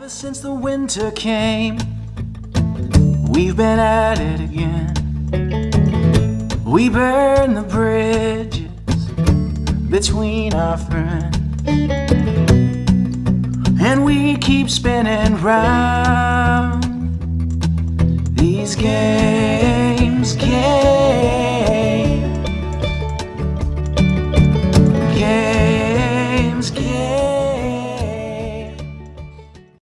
Ever since the winter came, we've been at it again. We burn the bridges between our friends. And we keep spinning round these games.